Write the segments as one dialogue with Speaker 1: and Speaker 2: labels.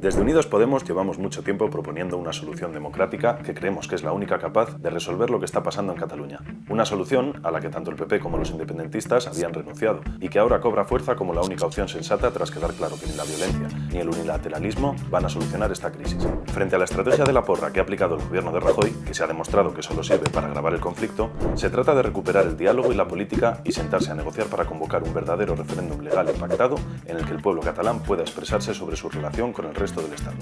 Speaker 1: Desde Unidos Podemos llevamos mucho tiempo proponiendo una solución democrática que creemos que es la única capaz de resolver lo que está pasando en Cataluña. Una solución a la que tanto el PP como los independentistas habían renunciado y que ahora cobra fuerza como la única opción sensata tras quedar claro que ni la violencia ni el unilateralismo van a solucionar esta crisis. Frente a la estrategia de la porra que ha aplicado el gobierno de Rajoy, que se ha demostrado que solo sirve para agravar el conflicto, se trata de recuperar el diálogo y la política y sentarse a negociar para convocar un verdadero referéndum legal y pactado en el que el pueblo catalán pueda expresarse sobre su relación con el resto del Estado.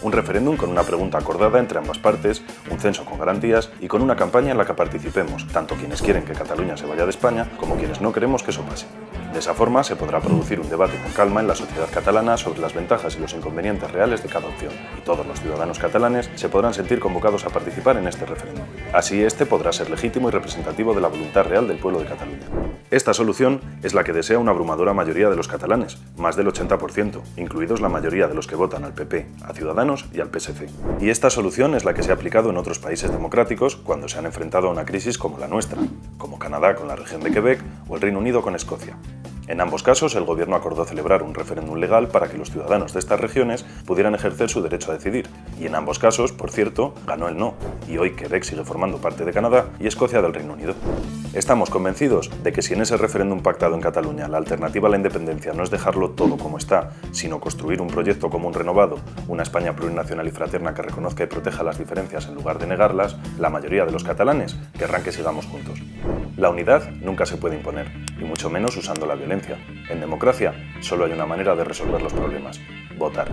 Speaker 1: Un referéndum con una pregunta acordada entre ambas partes, un censo con garantías y con una campaña en la que participemos, tanto quienes quieren que Cataluña se vaya de España como quienes no queremos que eso pase. De esa forma se podrá producir un debate con calma en la sociedad catalana sobre las ventajas y los inconvenientes reales de cada opción, y todos los ciudadanos catalanes se podrán sentir convocados a participar en este referéndum. Así este podrá ser legítimo y representativo de la voluntad real del pueblo de Cataluña. Esta solución es la que desea una abrumadora mayoría de los catalanes, más del 80%, incluidos la mayoría de los que votan al PP, a Ciudadanos y al PSC. Y esta solución es la que se ha aplicado en otros países democráticos cuando se han enfrentado a una crisis como la nuestra, como Canadá con la región de Quebec o el Reino Unido con Escocia. En ambos casos, el gobierno acordó celebrar un referéndum legal para que los ciudadanos de estas regiones pudieran ejercer su derecho a decidir. Y en ambos casos, por cierto, ganó el no, y hoy Quebec sigue formando parte de Canadá y Escocia del Reino Unido. Estamos convencidos de que si en ese referéndum pactado en Cataluña la alternativa a la independencia no es dejarlo todo como está, sino construir un proyecto común renovado, una España plurinacional y fraterna que reconozca y proteja las diferencias en lugar de negarlas, la mayoría de los catalanes querrán que sigamos juntos. La unidad nunca se puede imponer, y mucho menos usando la violencia. En democracia solo hay una manera de resolver los problemas, votar.